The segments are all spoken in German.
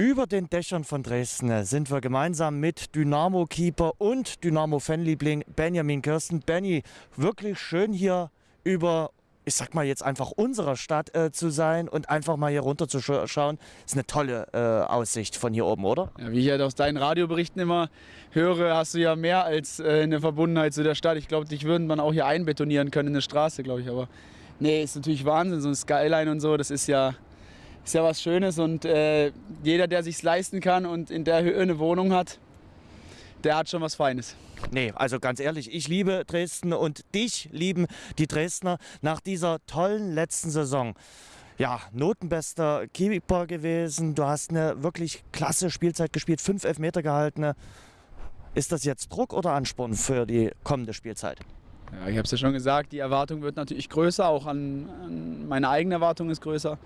Über den Dächern von Dresden sind wir gemeinsam mit Dynamo-Keeper und Dynamo-Fanliebling Benjamin Kirsten. Benny, wirklich schön hier über, ich sag mal jetzt einfach unserer Stadt äh, zu sein und einfach mal hier runter zu schauen. Ist eine tolle äh, Aussicht von hier oben, oder? Ja, wie ich halt aus deinen Radioberichten immer höre, hast du ja mehr als äh, eine Verbundenheit zu der Stadt. Ich glaube, dich würden man auch hier einbetonieren können in eine Straße, glaube ich. Aber nee, ist natürlich Wahnsinn, so ein Skyline und so, das ist ja ist ja was Schönes und äh, jeder, der sich leisten kann und in der Höhe eine Wohnung hat, der hat schon was Feines. Nee, also ganz ehrlich, ich liebe Dresden und dich lieben die Dresdner nach dieser tollen letzten Saison. Ja, notenbester Keeper gewesen. Du hast eine wirklich klasse Spielzeit gespielt, fünf Elfmeter gehalten. Ist das jetzt Druck oder Ansporn für die kommende Spielzeit? Ja, ich habe es ja schon gesagt, die Erwartung wird natürlich größer, auch an, an meine eigene Erwartung ist größer.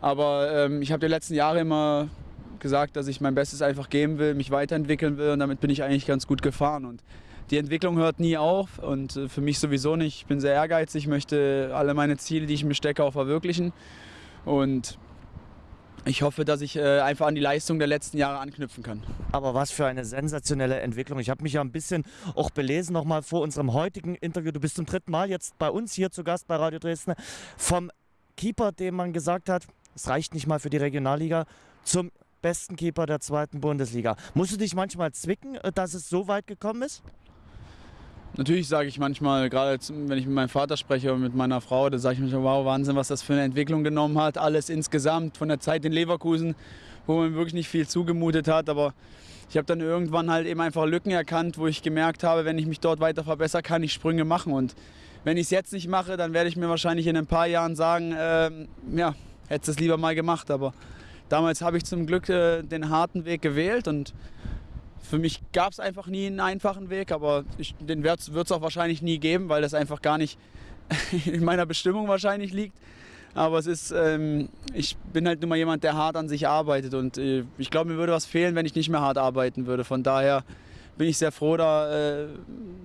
Aber ähm, ich habe die letzten Jahre immer gesagt, dass ich mein Bestes einfach geben will, mich weiterentwickeln will und damit bin ich eigentlich ganz gut gefahren. Und die Entwicklung hört nie auf und äh, für mich sowieso nicht. Ich bin sehr ehrgeizig, möchte alle meine Ziele, die ich mir stecke, auch verwirklichen. Und ich hoffe, dass ich äh, einfach an die Leistung der letzten Jahre anknüpfen kann. Aber was für eine sensationelle Entwicklung. Ich habe mich ja ein bisschen auch belesen, nochmal vor unserem heutigen Interview. Du bist zum dritten Mal jetzt bei uns hier zu Gast bei Radio Dresden. Vom Keeper, dem man gesagt hat, es reicht nicht mal für die Regionalliga, zum besten Keeper der zweiten Bundesliga. Musst du dich manchmal zwicken, äh, dass es so weit gekommen ist? Natürlich sage ich manchmal, gerade wenn ich mit meinem Vater spreche oder mit meiner Frau, da sage ich mir, wow, Wahnsinn, was das für eine Entwicklung genommen hat. Alles insgesamt von der Zeit in Leverkusen, wo man wirklich nicht viel zugemutet hat. Aber ich habe dann irgendwann halt eben einfach Lücken erkannt, wo ich gemerkt habe, wenn ich mich dort weiter verbessere, kann ich Sprünge machen. Und wenn ich es jetzt nicht mache, dann werde ich mir wahrscheinlich in ein paar Jahren sagen, äh, ja, hätte es lieber mal gemacht. Aber damals habe ich zum Glück äh, den harten Weg gewählt und für mich gab es einfach nie einen einfachen Weg, aber ich, den wird es auch wahrscheinlich nie geben, weil das einfach gar nicht in meiner Bestimmung wahrscheinlich liegt. Aber es ist, ähm, ich bin halt nur mal jemand, der hart an sich arbeitet und äh, ich glaube, mir würde was fehlen, wenn ich nicht mehr hart arbeiten würde. Von daher bin ich sehr froh, da äh,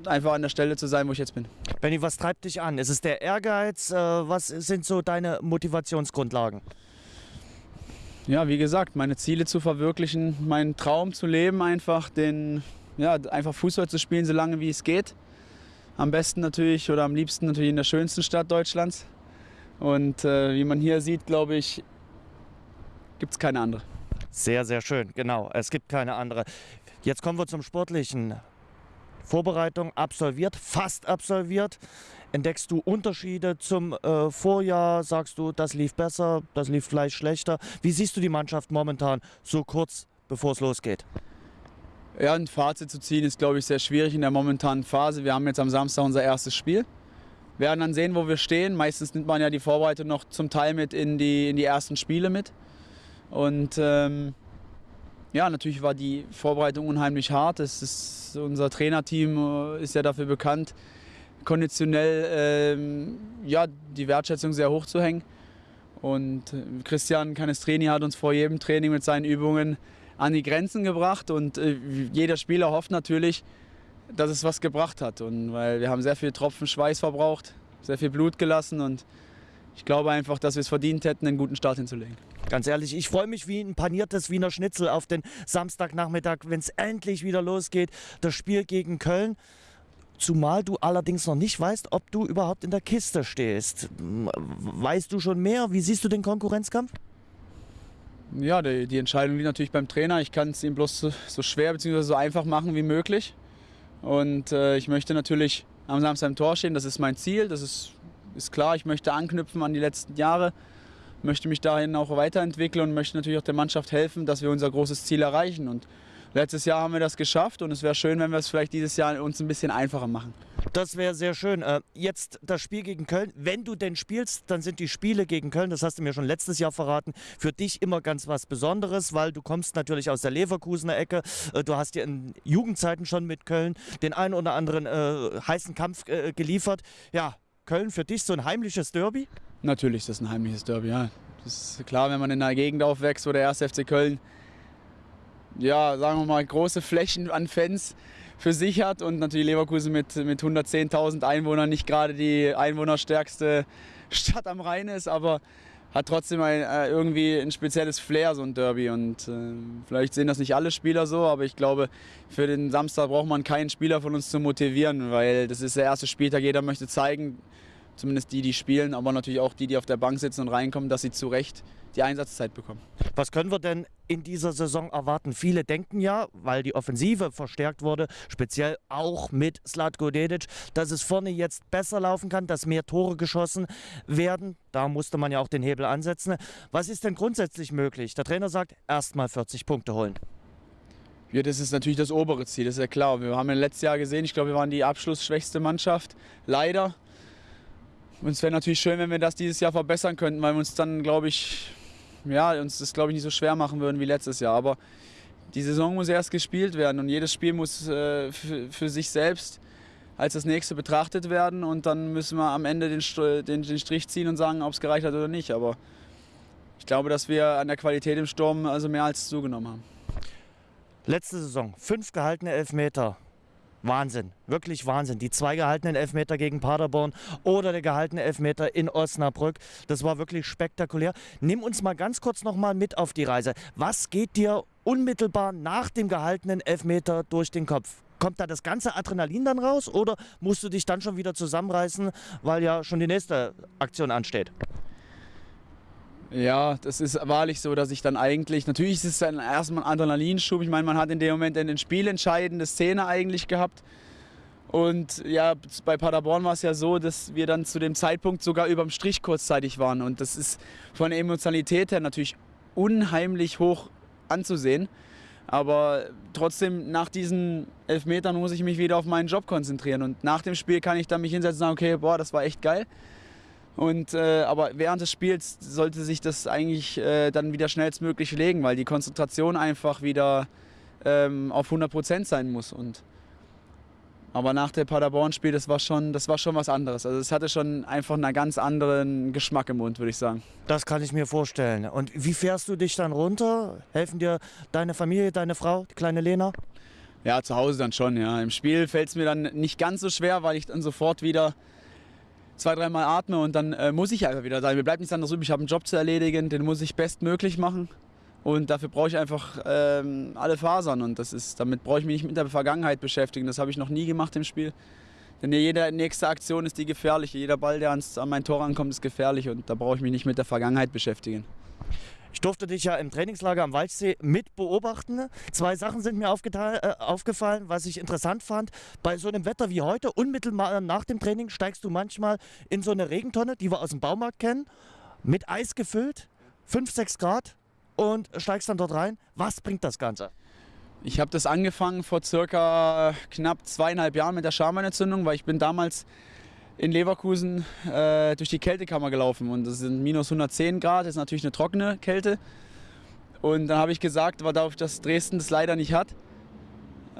einfach an der Stelle zu sein, wo ich jetzt bin. Benny, was treibt dich an? Ist es der Ehrgeiz? Äh, was sind so deine Motivationsgrundlagen? Ja, wie gesagt, meine Ziele zu verwirklichen, meinen Traum zu leben, einfach den, ja, einfach Fußball zu spielen, so lange wie es geht. Am besten natürlich oder am liebsten natürlich in der schönsten Stadt Deutschlands. Und äh, wie man hier sieht, glaube ich, gibt es keine andere. Sehr, sehr schön, genau. Es gibt keine andere. Jetzt kommen wir zum Sportlichen. Vorbereitung absolviert, fast absolviert. Entdeckst du Unterschiede zum äh, Vorjahr? Sagst du, das lief besser, das lief vielleicht schlechter? Wie siehst du die Mannschaft momentan so kurz bevor es losgeht? Ja, ein Fazit zu ziehen ist, glaube ich, sehr schwierig in der momentanen Phase. Wir haben jetzt am Samstag unser erstes Spiel. Wir werden dann sehen, wo wir stehen. Meistens nimmt man ja die Vorbereitung noch zum Teil mit in die, in die ersten Spiele mit. Und ähm, ja, natürlich war die Vorbereitung unheimlich hart. Ist, unser Trainerteam äh, ist ja dafür bekannt, konditionell ähm, ja, die Wertschätzung sehr hoch zu hängen. Und äh, Christian Canestreni hat uns vor jedem Training mit seinen Übungen an die Grenzen gebracht und äh, jeder Spieler hofft natürlich, dass es was gebracht hat. Und weil wir haben sehr viel Tropfen Schweiß verbraucht, sehr viel Blut gelassen und ich glaube einfach, dass wir es verdient hätten, einen guten Start hinzulegen. Ganz ehrlich, ich freue mich wie ein paniertes Wiener Schnitzel auf den Samstagnachmittag, wenn es endlich wieder losgeht, das Spiel gegen Köln. Zumal du allerdings noch nicht weißt, ob du überhaupt in der Kiste stehst. Weißt du schon mehr? Wie siehst du den Konkurrenzkampf? Ja, die, die Entscheidung liegt natürlich beim Trainer. Ich kann es ihm bloß so, so schwer bzw. so einfach machen wie möglich. Und äh, ich möchte natürlich am Samstag im Tor stehen. Das ist mein Ziel. Das ist, ist klar. Ich möchte anknüpfen an die letzten Jahre möchte mich dahin auch weiterentwickeln und möchte natürlich auch der Mannschaft helfen, dass wir unser großes Ziel erreichen. Und letztes Jahr haben wir das geschafft und es wäre schön, wenn wir es vielleicht dieses Jahr uns ein bisschen einfacher machen. Das wäre sehr schön. Äh, jetzt das Spiel gegen Köln. Wenn du denn spielst, dann sind die Spiele gegen Köln, das hast du mir schon letztes Jahr verraten, für dich immer ganz was Besonderes, weil du kommst natürlich aus der Leverkusener Ecke. Äh, du hast dir in Jugendzeiten schon mit Köln den einen oder anderen äh, heißen Kampf geliefert. Ja, Köln für dich so ein heimliches Derby? Natürlich ist das ein heimliches Derby, ja. Das ist klar, wenn man in einer Gegend aufwächst, wo der 1. FC Köln, ja, sagen wir mal, große Flächen an Fans für sich hat und natürlich Leverkusen mit, mit 110.000 Einwohnern nicht gerade die einwohnerstärkste Stadt am Rhein ist, aber hat trotzdem ein, äh, irgendwie ein spezielles Flair, so ein Derby. Und äh, vielleicht sehen das nicht alle Spieler so, aber ich glaube, für den Samstag braucht man keinen Spieler von uns zu motivieren, weil das ist der erste Spieltag. Jeder möchte zeigen, zumindest die, die spielen, aber natürlich auch die, die auf der Bank sitzen und reinkommen, dass sie zu Recht die Einsatzzeit bekommen. Was können wir denn in dieser Saison erwarten? Viele denken ja, weil die Offensive verstärkt wurde, speziell auch mit Slatko Dedic, dass es vorne jetzt besser laufen kann, dass mehr Tore geschossen werden. Da musste man ja auch den Hebel ansetzen. Was ist denn grundsätzlich möglich? Der Trainer sagt, erstmal 40 Punkte holen. Ja, das ist natürlich das obere Ziel, das ist ja klar. Wir haben ja letztes Jahr gesehen, ich glaube, wir waren die abschlussschwächste Mannschaft. Leider. Und es wäre natürlich schön, wenn wir das dieses Jahr verbessern könnten, weil wir uns dann, glaube ich, ja, uns das glaube ich nicht so schwer machen würden wie letztes Jahr. Aber die Saison muss erst gespielt werden und jedes Spiel muss äh, für, sich selbst als das nächste betrachtet werden und dann müssen wir am Ende den, den, den Strich ziehen und sagen, ob es gereicht hat oder nicht. Aber ich glaube, dass wir an der Qualität im Sturm also mehr als zugenommen haben. Letzte Saison fünf gehaltene Elfmeter, Wahnsinn, wirklich Wahnsinn. Die zwei gehaltenen Elfmeter gegen Paderborn oder der gehaltene Elfmeter in Osnabrück, das war wirklich spektakulär. Nimm uns mal ganz kurz noch mal mit auf die Reise. Was geht dir unmittelbar nach dem gehaltenen Elfmeter durch den Kopf? Kommt da das ganze Adrenalin dann raus oder musst du dich dann schon wieder zusammenreißen, weil ja schon die nächste Aktion ansteht? Ja, das ist wahrlich so, dass ich dann eigentlich, natürlich ist es dann erstmal ein Adrenalinschub. Ich meine, man hat in dem Moment eine spielentscheidende Szene eigentlich gehabt. Und ja, bei Paderborn war es ja so, dass wir dann zu dem Zeitpunkt sogar überm Strich kurzzeitig waren. Und das ist von der Emotionalität her natürlich unheimlich hoch anzusehen. Aber trotzdem, nach diesen Elfmetern muss ich mich wieder auf meinen Job konzentrieren. Und nach dem Spiel kann ich dann mich hinsetzen und sagen, okay, boah, das war echt geil. Und, äh, aber während des Spiels sollte sich das eigentlich äh, dann wieder schnellstmöglich legen, weil die Konzentration einfach wieder ähm, auf 100 Prozent sein muss. Und, aber nach dem Paderborn-Spiel, das, war schon, das war schon was anderes. Also es hatte schon einfach einen ganz anderen Geschmack im Mund, würde ich sagen. Das kann ich mir vorstellen. Und wie fährst du dich dann runter? Helfen dir deine Familie, deine Frau, die kleine Lena? Ja, zu Hause dann schon. Ja. Im Spiel fällt es mir dann nicht ganz so schwer, weil ich dann sofort wieder zwei, dreimal atme und dann äh, muss ich einfach wieder sein. Mir bleibt nichts anderes übrig. Ich habe einen Job zu erledigen, den muss ich bestmöglich machen. Und dafür brauche ich einfach ähm, alle Fasern. Und das ist, damit brauche ich mich nicht mit der Vergangenheit beschäftigen. Das habe ich noch nie gemacht im Spiel. Denn jede nächste Aktion ist die gefährliche. Jeder Ball, der ans, an mein Tor ankommt, ist gefährlich. Und da brauche ich mich nicht mit der Vergangenheit beschäftigen. Ich durfte dich ja im Trainingslager am Waldsee mit beobachten. Zwei Sachen sind mir äh, aufgefallen, was ich interessant fand. Bei so einem Wetter wie heute, unmittelbar nach dem Training, steigst du manchmal in so eine Regentonne, die wir aus dem Baumarkt kennen, mit Eis gefüllt, 5, 6 Grad und steigst dann dort rein. Was bringt das Ganze? Ich habe das angefangen vor circa knapp zweieinhalb Jahren mit der Schameinentzündung, weil ich bin damals in Leverkusen äh, durch die Kältekammer gelaufen und das sind minus 110 Grad, das ist natürlich eine trockene Kälte. Und dann habe ich gesagt, weil dadurch, dass Dresden das leider nicht hat,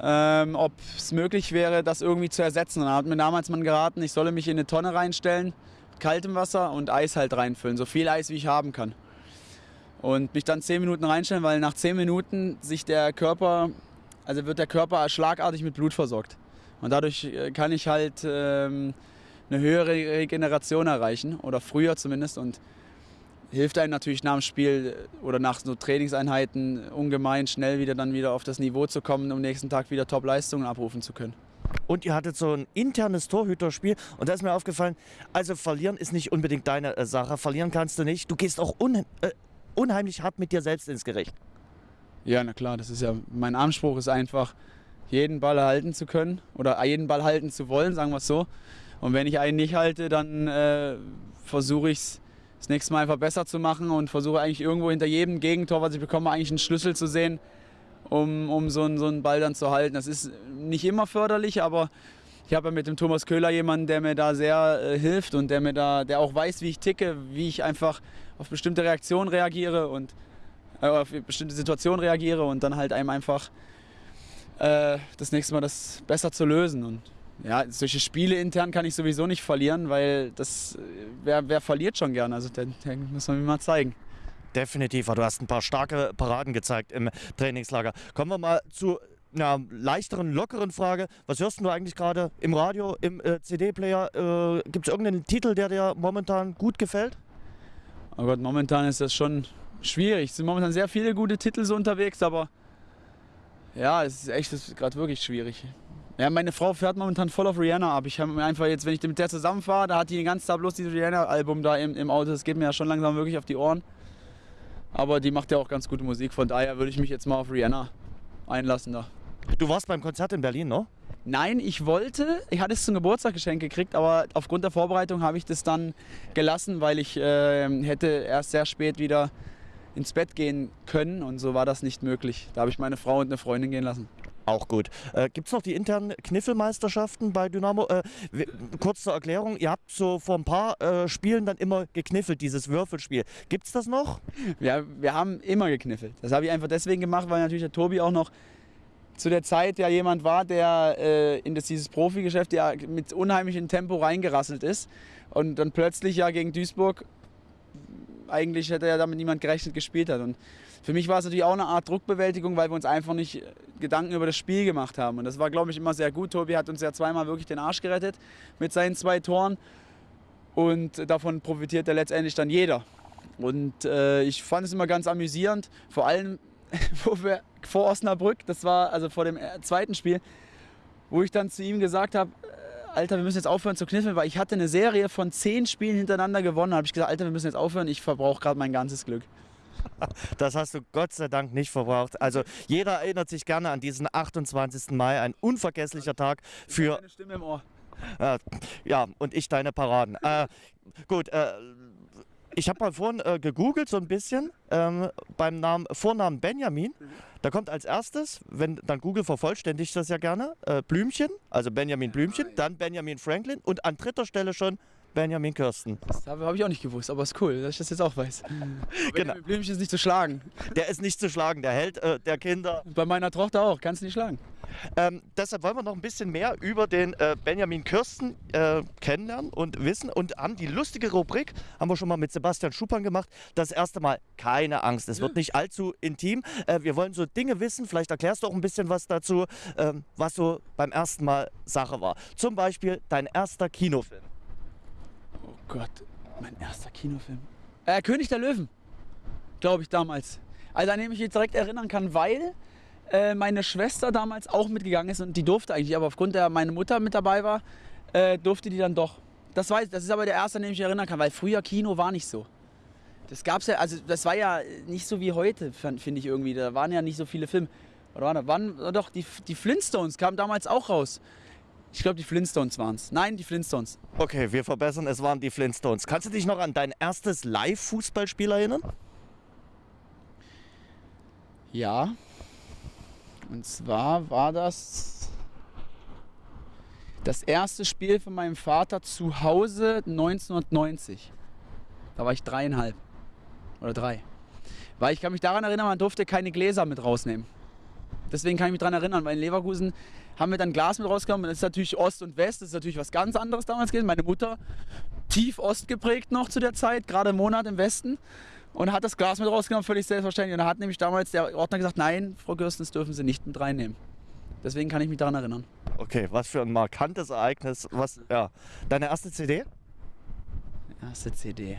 ähm, ob es möglich wäre, das irgendwie zu ersetzen. Dann hat mir damals man geraten, ich solle mich in eine Tonne reinstellen, kaltem Wasser und Eis halt reinfüllen, so viel Eis wie ich haben kann. Und mich dann 10 Minuten reinstellen, weil nach 10 Minuten sich der Körper, also wird der Körper schlagartig mit Blut versorgt. Und dadurch äh, kann ich halt ähm, eine höhere Regeneration erreichen oder früher zumindest und hilft einem natürlich nach dem Spiel oder nach so Trainingseinheiten ungemein schnell wieder dann wieder auf das Niveau zu kommen, um am nächsten Tag wieder Top-Leistungen abrufen zu können. Und ihr hattet so ein internes Torhüterspiel und da ist mir aufgefallen, also verlieren ist nicht unbedingt deine äh, Sache, verlieren kannst du nicht. Du gehst auch un, äh, unheimlich hart mit dir selbst ins Gericht. Ja, na klar, das ist ja, mein Anspruch ist einfach, jeden Ball halten zu können oder jeden Ball halten zu wollen, sagen wir es so. Und wenn ich einen nicht halte, dann äh, versuche ich es das nächste Mal einfach besser zu machen und versuche eigentlich irgendwo hinter jedem Gegentor, was ich bekomme, eigentlich einen Schlüssel zu sehen, um, um so, einen, so einen Ball dann zu halten. Das ist nicht immer förderlich, aber ich habe ja mit dem Thomas Köhler jemanden, der mir da sehr äh, hilft und der mir da, der auch weiß, wie ich ticke, wie ich einfach auf bestimmte Reaktionen reagiere und äh, auf bestimmte Situationen reagiere und dann halt einem einfach äh, das nächste Mal das besser zu lösen. Und ja, solche Spiele intern kann ich sowieso nicht verlieren, weil das, wer, wer verliert schon gern? Also, den, den muss man mir mal zeigen. Definitiv, du hast ein paar starke Paraden gezeigt im Trainingslager. Kommen wir mal zu einer leichteren, lockeren Frage. Was hörst du eigentlich gerade im Radio, im äh, CD-Player? Äh, Gibt es irgendeinen Titel, der dir momentan gut gefällt? Oh Gott, momentan ist das schon schwierig. Es sind momentan sehr viele gute Titel so unterwegs, aber ja, es ist echt gerade wirklich schwierig. Ja, meine Frau fährt momentan voll auf Rihanna ab. Ich habe mir einfach jetzt, wenn ich mit der zusammenfahre, da hat die den ganzen Tag bloß dieses Rihanna-Album da im, im Auto. Das geht mir ja schon langsam wirklich auf die Ohren. Aber die macht ja auch ganz gute Musik, von daher würde ich mich jetzt mal auf Rihanna einlassen da. Du warst beim Konzert in Berlin, ne? Nein, ich wollte, ich hatte es zum Geburtstag geschenkt gekriegt, aber aufgrund der Vorbereitung habe ich das dann gelassen, weil ich äh, hätte erst sehr spät wieder ins Bett gehen können und so war das nicht möglich. Da habe ich meine Frau und eine Freundin gehen lassen. Auch gut. Äh, Gibt es noch die internen Kniffelmeisterschaften bei Dynamo? Äh, kurz zur Erklärung, ihr habt so vor ein paar äh, Spielen dann immer gekniffelt, dieses Würfelspiel. Gibt es das noch? Ja, wir haben immer gekniffelt. Das habe ich einfach deswegen gemacht, weil natürlich der Tobi auch noch zu der Zeit ja jemand war, der äh, in das, dieses Profigeschäft ja mit unheimlichem Tempo reingerasselt ist und dann plötzlich ja gegen Duisburg eigentlich hätte ja damit niemand gerechnet gespielt hat. Und für mich war es natürlich auch eine Art Druckbewältigung, weil wir uns einfach nicht Gedanken über das Spiel gemacht haben. Und das war, glaube ich, immer sehr gut. Tobi hat uns ja zweimal wirklich den Arsch gerettet mit seinen zwei Toren. Und davon profitiert ja letztendlich dann jeder. Und äh, ich fand es immer ganz amüsierend, vor allem wo wir, vor Osnabrück, das war also vor dem äh, zweiten Spiel, wo ich dann zu ihm gesagt habe, äh, Alter, wir müssen jetzt aufhören zu kniffeln, weil ich hatte eine Serie von zehn Spielen hintereinander gewonnen. Da habe ich gesagt, Alter, wir müssen jetzt aufhören, ich verbrauche gerade mein ganzes Glück. Das hast du Gott sei Dank nicht verbraucht. Also jeder erinnert sich gerne an diesen 28. Mai, ein unvergesslicher Tag für. Eine Stimme im Ohr. Äh, ja, und ich deine Paraden. Äh, gut, äh, ich habe mal vorhin äh, gegoogelt so ein bisschen ähm, beim Namen, Vornamen Benjamin. Da kommt als erstes, wenn dann Google vervollständigt das ja gerne, äh, Blümchen, also Benjamin Blümchen, dann Benjamin Franklin und an dritter Stelle schon Benjamin Kirsten. Das habe ich auch nicht gewusst, aber ist cool, dass ich das jetzt auch weiß. genau. Blümchen ist nicht zu schlagen. Der ist nicht zu schlagen, der Held äh, der Kinder. Bei meiner Tochter auch, kannst du nicht schlagen. Ähm, deshalb wollen wir noch ein bisschen mehr über den äh, Benjamin Kirsten äh, kennenlernen und wissen und haben die lustige Rubrik, haben wir schon mal mit Sebastian Schuppan gemacht, das erste Mal keine Angst, es wird nicht allzu intim. Äh, wir wollen so Dinge wissen, vielleicht erklärst du auch ein bisschen was dazu, ähm, was so beim ersten Mal Sache war. Zum Beispiel dein erster Kinofilm. Oh Gott, mein erster Kinofilm. Äh, König der Löwen, glaube ich damals. Also an dem ich mich direkt erinnern kann, weil äh, meine Schwester damals auch mitgegangen ist und die durfte eigentlich, aber aufgrund der meine Mutter mit dabei war, äh, durfte die dann doch. Das, weiß, das ist aber der erste, an den ich mich erinnern kann, weil früher Kino war nicht so. Das gab's ja, also das war ja nicht so wie heute, finde ich irgendwie. Da waren ja nicht so viele Filme. Oder waren, waren doch die, die Flintstones kamen damals auch raus. Ich glaube, die Flintstones waren es. Nein, die Flintstones. Okay, wir verbessern, es waren die Flintstones. Kannst du dich noch an dein erstes Live-Fußballspiel erinnern? Ja. Und zwar war das das erste Spiel von meinem Vater zu Hause 1990. Da war ich dreieinhalb oder drei. Weil ich kann mich daran erinnern, man durfte keine Gläser mit rausnehmen. Deswegen kann ich mich daran erinnern, weil in Leverkusen haben wir dann Glas mit rausgenommen. Das ist natürlich Ost und West, das ist natürlich was ganz anderes damals gewesen. Meine Mutter tief Ost geprägt noch zu der Zeit, gerade im Monat im Westen. Und hat das Glas mit rausgenommen, völlig selbstverständlich. Und da hat nämlich damals der Ordner gesagt, nein, Frau Gürsten, das dürfen Sie nicht mit reinnehmen. Deswegen kann ich mich daran erinnern. Okay, was für ein markantes Ereignis. Was, ja. Deine erste CD? Erste CD.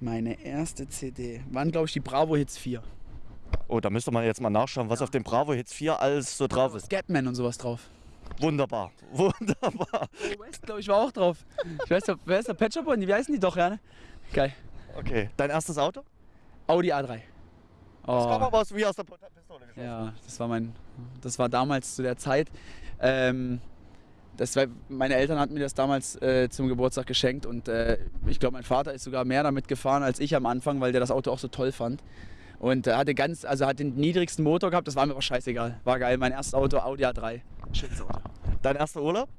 Meine erste CD. Waren, glaube ich, die Bravo Hits 4. Oh, da müsste man jetzt mal nachschauen, was ja. auf dem Bravo Hits 4 alles so drauf ist. Scatman und sowas drauf. Wunderbar, wunderbar. Oh, West, glaube ich, war auch drauf. Ich weiß wer ist der Pet Shop Wie heißen die doch, ja? Ne? Geil. Okay, dein erstes Auto? Audi A3. Oh. Das kam aber wie aus der Pistole geschossen. Ja, das war mein, das war damals zu der Zeit. Ähm, das war, meine Eltern hatten mir das damals äh, zum Geburtstag geschenkt und äh, ich glaube, mein Vater ist sogar mehr damit gefahren als ich am Anfang, weil der das Auto auch so toll fand. Und äh, hatte ganz, also hat den niedrigsten Motor gehabt, das war mir aber scheißegal. War geil. Mein erstes Auto, Audi A3. Schönes Auto. Dein erster Urlaub?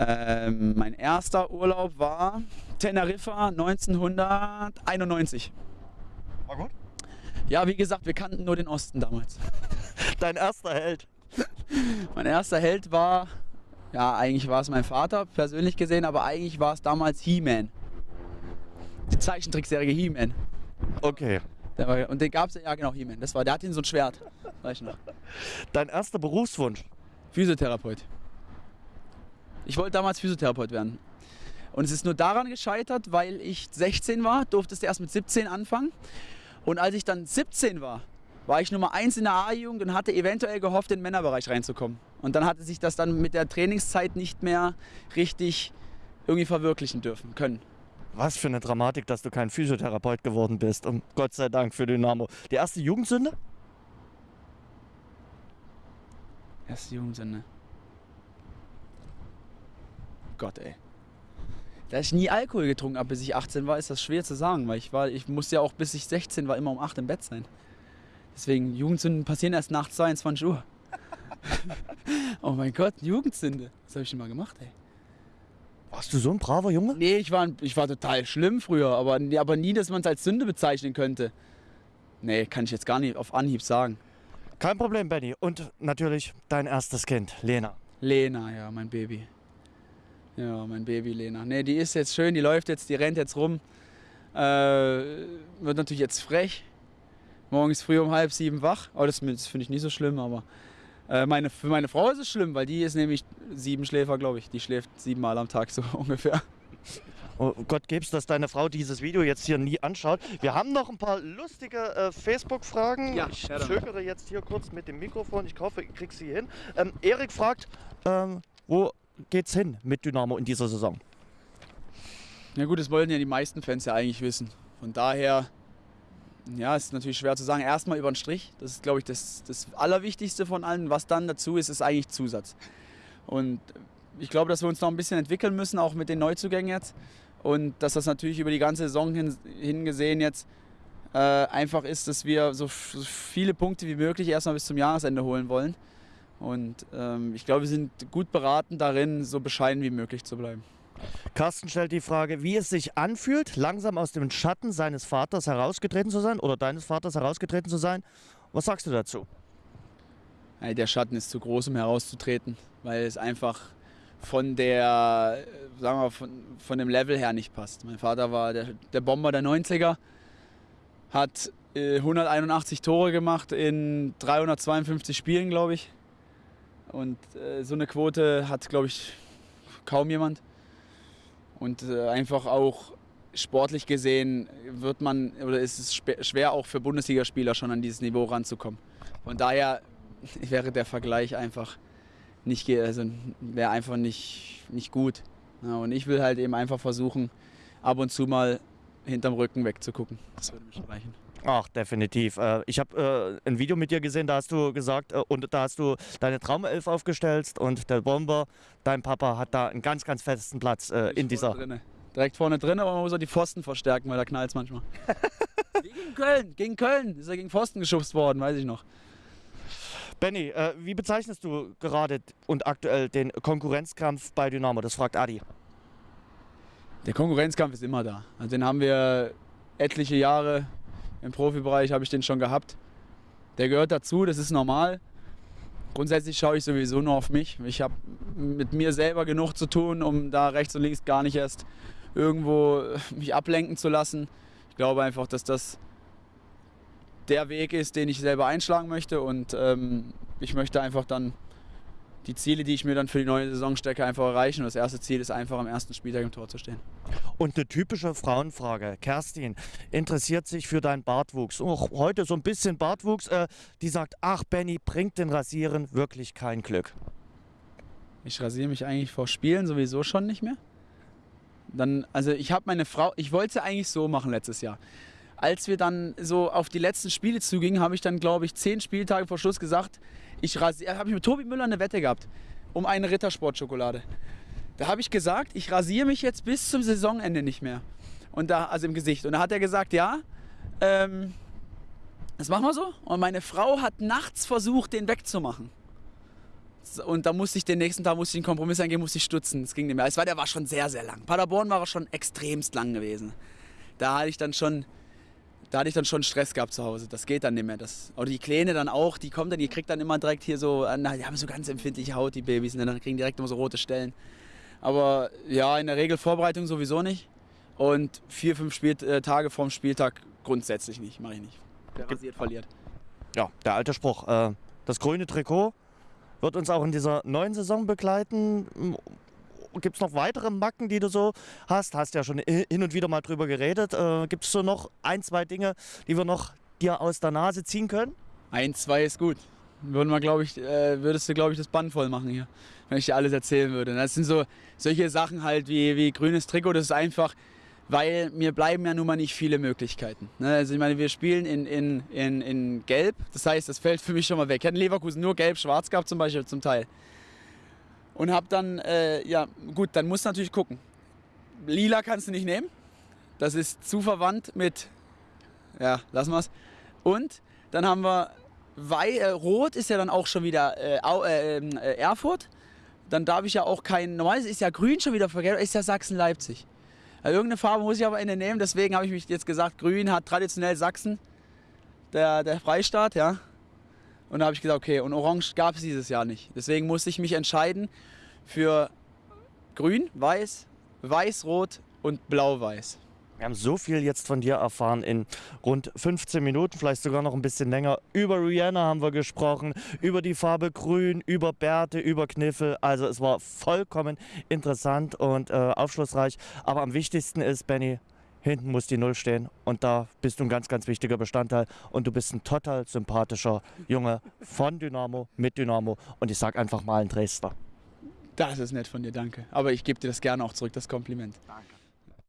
Ähm, mein erster Urlaub war Teneriffa 1991. War gut? Ja, wie gesagt, wir kannten nur den Osten damals. Dein erster Held? mein erster Held war, ja, eigentlich war es mein Vater, persönlich gesehen, aber eigentlich war es damals He-Man. Die Zeichentrickserie He-Man. Okay. War, und den gab es ja, genau, He-Man. Das war, der hat ihn so ein Schwert. Weiß ich noch. Dein erster Berufswunsch? Physiotherapeut. Ich wollte damals Physiotherapeut werden. Und es ist nur daran gescheitert, weil ich 16 war, durfte es erst mit 17 anfangen. Und als ich dann 17 war, war ich Nummer 1 in der A-Jugend und hatte eventuell gehofft, in den Männerbereich reinzukommen. Und dann hatte sich das dann mit der Trainingszeit nicht mehr richtig irgendwie verwirklichen dürfen können. Was für eine Dramatik, dass du kein Physiotherapeut geworden bist. Und Gott sei Dank für Dynamo. Die erste Jugendsünde? Erste Jugendsünde. Gott, ey. Da ich nie Alkohol getrunken habe, bis ich 18 war, ist das schwer zu sagen, weil ich war, ich musste ja auch bis ich 16 war immer um 8 im Bett sein. Deswegen, Jugendsünden passieren erst nach 22 Uhr. oh mein Gott, Jugendsünde. Was habe ich denn mal gemacht, ey? Warst du so ein braver Junge? Nee, ich war, ich war total schlimm früher, aber, aber nie, dass man es als Sünde bezeichnen könnte. Nee, kann ich jetzt gar nicht auf Anhieb sagen. Kein Problem, Benny. Und natürlich dein erstes Kind, Lena. Lena, ja, mein Baby. Ja, mein Baby Lena. Nee, die ist jetzt schön, die läuft jetzt, die rennt jetzt rum. Äh, wird natürlich jetzt frech. Morgens früh um halb sieben wach. Oh, das, das finde ich nicht so schlimm, aber äh, meine, für meine Frau ist es schlimm, weil die ist nämlich sieben Schläfer, glaube ich. Die schläft siebenmal am Tag so ungefähr. Oh Gott geb's, dass deine Frau dieses Video jetzt hier nie anschaut. Wir haben noch ein paar lustige äh, Facebook-Fragen. Ja, ich zögere jetzt hier kurz mit dem Mikrofon. Ich hoffe, ich krieg sie hin. Ähm, Erik fragt, ähm, wo geht's hin mit Dynamo in dieser Saison? Ja gut, das wollten ja die meisten Fans ja eigentlich wissen. Von daher, ja, ist natürlich schwer zu sagen. Erstmal über den Strich. Das ist, glaube ich, das, das Allerwichtigste von allen. Was dann dazu ist, ist eigentlich Zusatz. Und ich glaube, dass wir uns noch ein bisschen entwickeln müssen, auch mit den Neuzugängen jetzt. Und dass das natürlich über die ganze Saison hin, hingesehen jetzt äh, einfach ist, dass wir so, so viele Punkte wie möglich erstmal bis zum Jahresende holen wollen. Und ähm, ich glaube, wir sind gut beraten darin, so bescheiden wie möglich zu bleiben. Carsten stellt die Frage, wie es sich anfühlt, langsam aus dem Schatten seines Vaters herausgetreten zu sein oder deines Vaters herausgetreten zu sein. Was sagst du dazu? Der Schatten ist zu groß, um herauszutreten, weil es einfach von der, äh, sagen wir, von, von dem Level her nicht passt. Mein Vater war der, der Bomber der 90er, hat äh, 181 Tore gemacht in 352 Spielen, glaube ich. Und äh, so eine Quote hat, glaube ich, kaum jemand. Und äh, einfach auch sportlich gesehen wird man, oder ist es schwer auch für Bundesligaspieler schon an dieses Niveau ranzukommen. Von daher wäre der Vergleich einfach nicht, also wäre einfach nicht, nicht gut. Ja, und ich will halt eben einfach versuchen, ab und zu mal hinterm Rücken wegzugucken. Das würde mich reichen. Ach, definitiv. Äh, Ich habe äh, ein Video mit dir gesehen, da hast du gesagt, äh, und da hast du deine Traumelf aufgestellt und der Bomber, dein Papa, hat da einen ganz, ganz festen Platz in dieser. Drinne. Direkt vorne drin, aber man muss auch die Pfosten verstärken, weil da knallt es manchmal. Gegen Köln, gegen Köln ist er gegen Pfosten geschubst worden, weiß ich noch. Benny, wie bezeichnest du gerade und aktuell den Konkurrenzkampf bei Dynamo? Das fragt Adi. Der Konkurrenzkampf ist immer da. Also den haben wir etliche Jahre im Profibereich habe ich den schon gehabt. Der gehört dazu, das ist normal. Grundsätzlich schaue ich sowieso nur auf mich. Ich habe mit mir selber genug zu tun, um da rechts und links gar nicht erst irgendwo mich ablenken zu lassen. Ich glaube einfach, dass das der Weg ist, den ich selber einschlagen möchte und ähm, ich möchte einfach dann die Ziele, die ich mir dann für die neue Saison stecke, einfach erreichen. Und das erste Ziel ist einfach am ersten Spieltag im Tor zu stehen. Und eine typische Frauenfrage. Kerstin interessiert sich für deinen Bartwuchs. Auch heute so ein bisschen Bartwuchs. Äh, die sagt, ach Benny, bringt den Rasieren wirklich kein Glück. Ich rasiere mich eigentlich vor Spielen sowieso schon nicht mehr. Dann, also ich habe meine Frau, ich wollte eigentlich so machen letztes Jahr. Als wir dann so auf die letzten Spiele zugingen, habe ich dann, glaube ich, zehn Spieltage vor Schluss gesagt, ich rasiere, habe ich mit Tobi Müller eine Wette gehabt um eine Rittersportschokolade. Da habe ich gesagt, ich rasiere mich jetzt bis zum Saisonende nicht mehr. Und da, also im Gesicht. Und da hat er gesagt, ja, ähm, das machen wir so. Und meine Frau hat nachts versucht, den wegzumachen. Und da musste ich den nächsten Tag musste ich einen Kompromiss eingehen, musste ich stutzen. Das ging nicht mehr. Es war, der war schon sehr, sehr lang. Paderborn war schon extremst lang gewesen. Da hatte ich dann schon, da hatte ich dann schon Stress gehabt zu Hause. Das geht dann nicht mehr. Das, oder die Kleine dann auch, die kommt dann, die kriegt dann immer direkt hier so, na, die haben so ganz empfindliche Haut, die Babys, und dann kriegen direkt immer so rote Stellen. Aber ja, in der Regel Vorbereitung sowieso nicht. Und vier, fünf Spiel äh, Tage vorm Spieltag grundsätzlich nicht, mache ich nicht. Der rasiert verliert. Ja, der alte Spruch. Äh, das grüne Trikot wird uns auch in dieser neuen Saison begleiten. Gibt es noch weitere Macken, die du so hast? Hast ja schon hin und wieder mal drüber geredet. Äh, Gibt es so noch ein, zwei Dinge, die wir noch dir aus der Nase ziehen können? Ein, zwei ist gut. Würden wir, glaube ich, äh, würdest du, glaube ich, das Band voll machen hier, wenn ich dir alles erzählen würde. Das sind so solche Sachen halt wie, wie grünes Trikot. Das ist einfach, weil mir bleiben ja nun mal nicht viele Möglichkeiten. Ne? Also ich meine, wir spielen in, in, in, in Gelb. Das heißt, das fällt für mich schon mal weg. Ich hatte in Leverkusen nur Gelb-Schwarz gehabt zum Beispiel zum Teil. Und hab dann, äh, ja gut, dann musst du natürlich gucken. Lila kannst du nicht nehmen. Das ist zu verwandt mit, ja, lassen wir es. Und dann haben wir Wei äh, Rot ist ja dann auch schon wieder äh, ähm, äh, Erfurt. Dann darf ich ja auch kein. Normalerweise ist ja Grün schon wieder verkehrt, ist ja Sachsen-Leipzig. Also irgendeine Farbe muss ich aber in den nehmen, deswegen habe ich mich jetzt gesagt, Grün hat traditionell Sachsen, der, der Freistaat, ja. Und da habe ich gesagt, okay, und Orange gab es dieses Jahr nicht. Deswegen musste ich mich entscheiden für Grün, Weiß, Weiß-Rot und Blau-Weiß. Wir haben so viel jetzt von dir erfahren in rund 15 Minuten, vielleicht sogar noch ein bisschen länger. Über Rihanna haben wir gesprochen, über die Farbe Grün, über Bärte, über Kniffel. Also es war vollkommen interessant und äh, aufschlussreich. Aber am wichtigsten ist, Benny, hinten muss die Null stehen und da bist du ein ganz, ganz wichtiger Bestandteil und du bist ein total sympathischer Junge von Dynamo, mit Dynamo und ich sag einfach mal ein Dresdner. Das ist nett von dir, danke. Aber ich gebe dir das gerne auch zurück, das Kompliment. Danke.